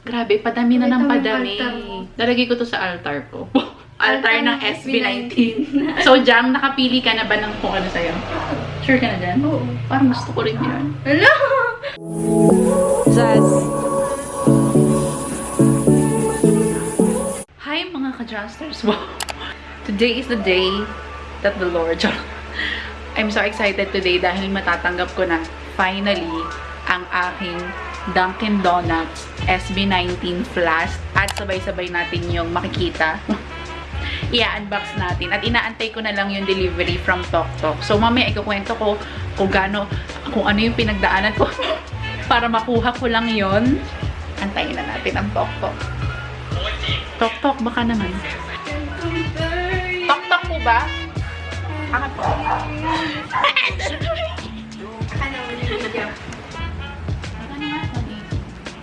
Grabe, padami na ng padami. Lalagay ko to sa altar ko. altar ng ng SB19. so, Jam, nakapili ka na ba ng kung ano sa'yo? Sure ka na dyan? Oo. Parang gusto ko rin yun. Hello! Zaz. Hi mga ka-Justers! Wow! Today is the day that the Lord... I'm so excited today dahil matatanggap ko na finally ang aking Dunkin' Donuts SB19 Flask at sabay-sabay natin yung makikita. Ia-unbox natin at inaantay ko na lang yung delivery from Tok Tok. So mamaya ikukwento ko kung gaano, kung ano yung pinagdaanan ko para makuha ko lang yon. Antayin na natin ang Tok Tok. Tok Tok, baka naman. Tok Tok po ba? Ano po?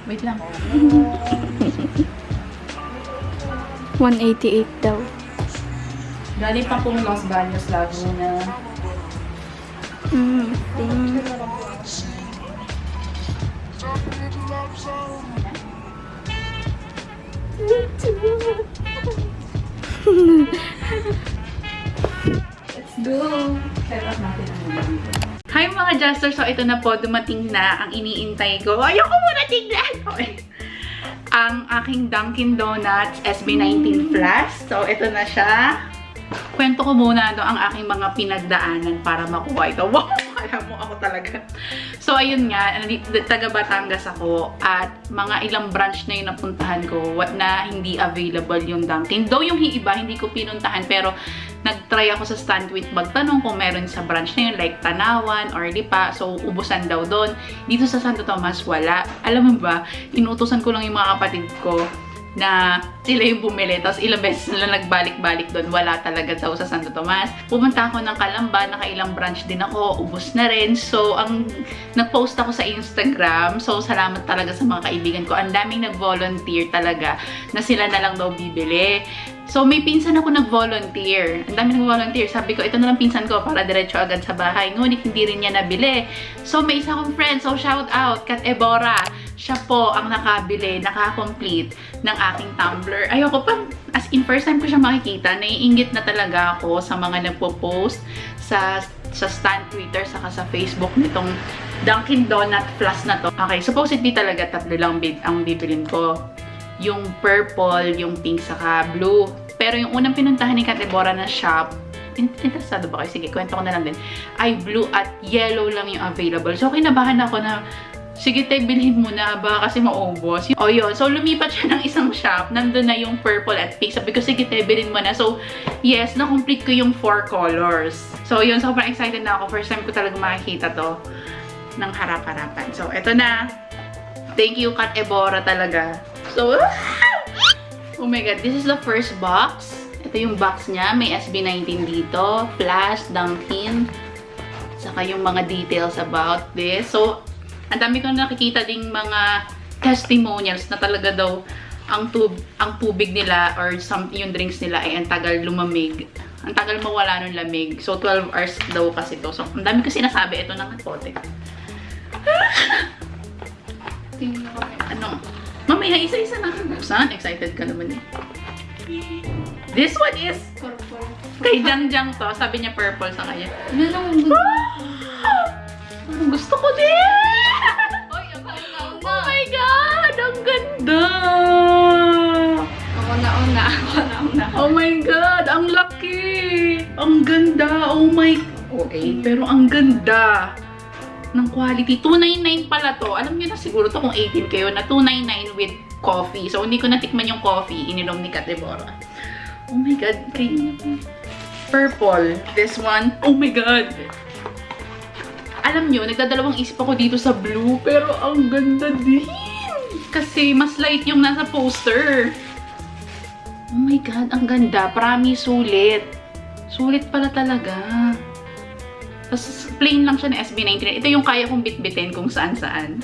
Wait lang. 188 daw. Galing pa pong Los Baños, Laguna. Mm. mm. Let's Jester! So ito na po, dumating na ang iniintay ko. Ayoko muna tignan! Okay. Ang aking Dunkin' Donuts SB19 Flask. So ito na siya. Kwento ko muna no, ang aking mga pinagdaanan para makuha ito. Wow! Kala mo ako talaga. So, ayun nga, taga Batangas ako at mga ilang branch na yung napuntahan ko what na hindi available yung Dunkin'. Though yung iba, hindi ko pinuntahan pero nag-try ako sa Stanwit magtanong kung meron sa branch na yun like Tanawan or Lipa. So, ubusan daw doon. Dito sa Santo Tomas, wala. Alam mo ba, inutusan ko lang yung mga kapatid ko na sila yung bumili. Tapos ilang beses na nagbalik-balik doon. Wala talaga daw sa Santo Tomas. Pumunta ako ng Kalamba. Nakailang branch din ako. Ubus na rin. So, ang nag-post ako sa Instagram. So, salamat talaga sa mga kaibigan ko. Ang daming nag-volunteer talaga na sila na lang daw bibili. So, may pinsan ako nag-volunteer. Ang dami nag-volunteer. Sabi ko, ito na lang pinsan ko para diretso agad sa bahay. Ngunit hindi rin niya nabili. So, may isa akong friend. So, shout out, Kat Ebora. Siya po ang nakabili, nakakomplete ng aking tumbler. Ayoko pa, as in first time ko siya makikita, naiingit na talaga ako sa mga nagpo-post sa sa stand Twitter saka sa Facebook nitong Dunkin Donut Plus na to. Okay, supposedly talaga tatlo lang bid ang bibilin ko. Yung purple, yung pink, saka blue. Pero yung unang pinuntahan ni Katebora na shop, in- interesado ba kayo? Sige, kwento ko na lang din. Ay, blue at yellow lang yung available. So, kinabahan ako na, sige, te, bilhin mo na ba kasi maubos. O yun, so lumipat siya ng isang shop. Nandun na yung purple at pink. Sabi ko, sige, te, bilhin mo na. So, yes, na-complete ko yung four colors. So, yun, sobrang excited na ako. First time ko talaga makikita to ng harap-harapan. So, eto na. Thank you, Kat Ebora talaga. So, oh my god, this is the first box. Ito yung box niya. May SB19 dito. Flash, Dunkin. Saka yung mga details about this. So, ang dami ko nakikita ding mga testimonials na talaga daw ang tub ang tubig nila or some yung drinks nila ay ang tagal lumamig. Ang tagal mawala ng lamig. So 12 hours daw kasi to. So ang dami ko sinasabi ito ng pote. Tingnan ko. Ano? Mamaya isa-isa na buksan. Excited ka naman eh. This one is Purple. kay Jang Jang to. Sabi niya purple sa kanya. Ano lang gusto ko din! Ganda! Ako na una. Ako na una. Oh my God! Ang laki! Ang ganda! Oh my... Okay, pero ang ganda ng quality. 299 pala to. Alam niyo na siguro to kung 18 kayo na 299 with coffee. So, hindi ko natikman yung coffee. Ininom ni Katebora. Oh my God. Kay... Purple. This one. Oh my God! Alam nyo, nagdadalawang isip ako dito sa blue, pero ang ganda din! Kasi mas light yung nasa poster. Oh my God, ang ganda. Promise, sulit. Sulit pala talaga. Tapos, plain lang siya ng SB19. Ito yung kaya kong bitbitin kung saan-saan.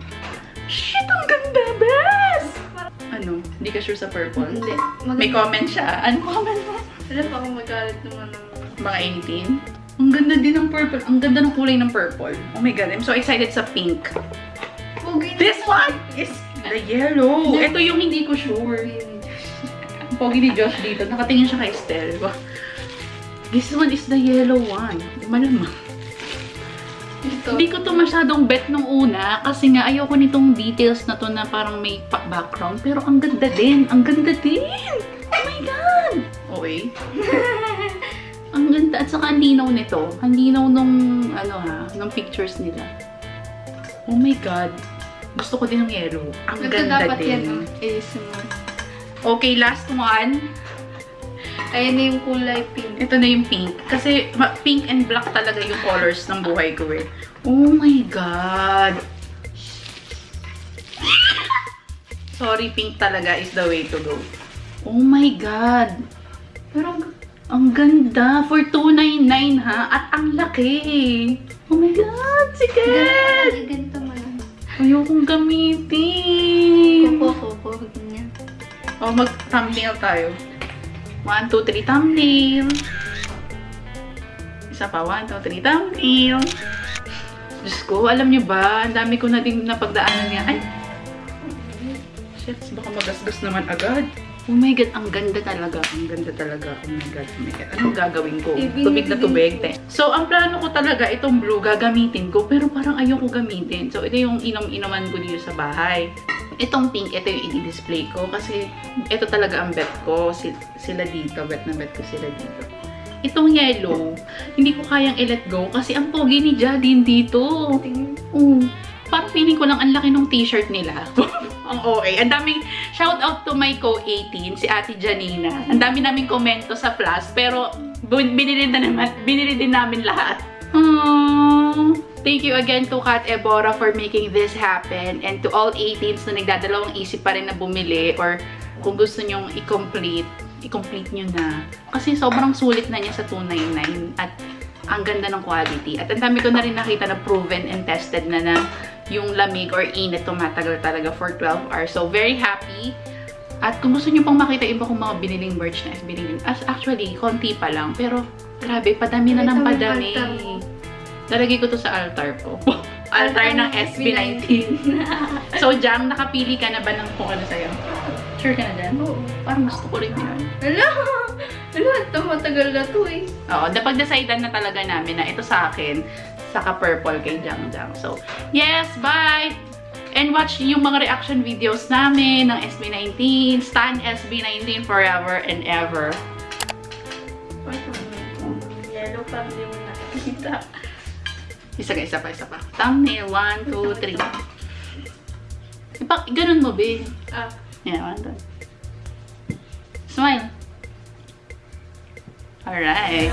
Shit, ang ganda, bes! Ano? Hindi ka sure sa purple? Hindi. May comment siya. Ano comment mo? Alam pa akong magalit naman ng... Mga 18? Ang ganda din ng purple. Ang ganda ng kulay ng purple. Oh my God, I'm so excited sa pink. Pogi na This one is The yellow. Ito yung hindi ko sure. Pogi ni Josh dito. Nakatingin siya kay Estelle. This one is the yellow one. Malamang. Ito. Hindi ko to masyadong bet nung una kasi nga ayoko nitong details na to na parang may background. Pero ang ganda din. Ang ganda din. Oh my God! Okay. ang ganda. At saka ang linaw nito. Ang linaw nung, ano ha, nung pictures nila. Oh my God. Gusto ko din ng yellow. Ang Ito ganda dapat din. yan, oh. ASMR. Okay, last one. Ayan na yung kulay pink. Ito na yung pink. Kasi pink and black talaga yung colors ng buhay ko eh. Oh my God! Sorry, pink talaga is the way to go. Oh my God! Pero ang, ang ganda. For 299 ha? At ang laki. Oh my God! Sige! Mo lang. Ayokong gamitin. Kupo, kupo. Ganyan. Oh, mag-thumbnail tayo. 1, 2, 3, thumbnail. Isa pa, 1, 2, 3, thumbnail. Diyos ko, alam niyo ba, ang dami ko na din napagdaanan niya. Ay! Shit, baka magasgas naman agad. Oh my God, ang ganda talaga. Ang ganda talaga. Oh my God, oh my God. Anong gagawin ko? Tubig na tubig. te. So, ang plano ko talaga, itong blue, gagamitin ko. Pero parang ayoko gamitin. So, ito yung inom-inoman ko dito sa bahay. Itong pink, ito yung i-display ko. Kasi, ito talaga ang bet ko. Si- Sila dito. Bet na bet ko sila dito. Itong yellow, hindi ko kayang i-let go kasi ang pogi ni Jadine dito. Oo. Parang feeling ko lang ang laki ng t-shirt nila. ang OA. Ang daming, shout out to my co-18, si Ate Janina. Ang dami naming komento sa plus, pero binili, na naman, binili din namin lahat. Aww. Thank you again to Kat Ebora for making this happen and to all 18s na nagdadalawang isip pa rin na bumili or kung gusto nyong i-complete, i-complete nyo na. Kasi sobrang sulit na niya sa 299 at ang ganda ng quality. At ang dami ko na rin nakita na proven and tested na na yung lamig or init tumatagal talaga for 12 hours. So, very happy. At kung gusto niyo pang makita iba kong mga biniling merch na SB Lilin, as actually, konti pa lang. Pero, grabe, padami na ng padami. Lalagay ko to sa altar ko. altar ng SB19. so, Jam, nakapili ka na ba ng kung ano sa'yo? Sure ka na dyan? Oo. Parang gusto ko rin yun. Hala! Hala, ito matagal na to eh. Oo, napag-decidean na talaga namin na ito sa akin, saka purple kay Jang Jang. So, yes, bye! And watch yung mga reaction videos namin ng SB19. Stan SB19 forever and ever. Yellow pa, hindi mo nakikita. Isa ka, isa pa, isa pa. Thumbnail, 1, 2, 3. Ipa, ganun mo, be. Ah, Yeah, 1, 2. Smile. Alright.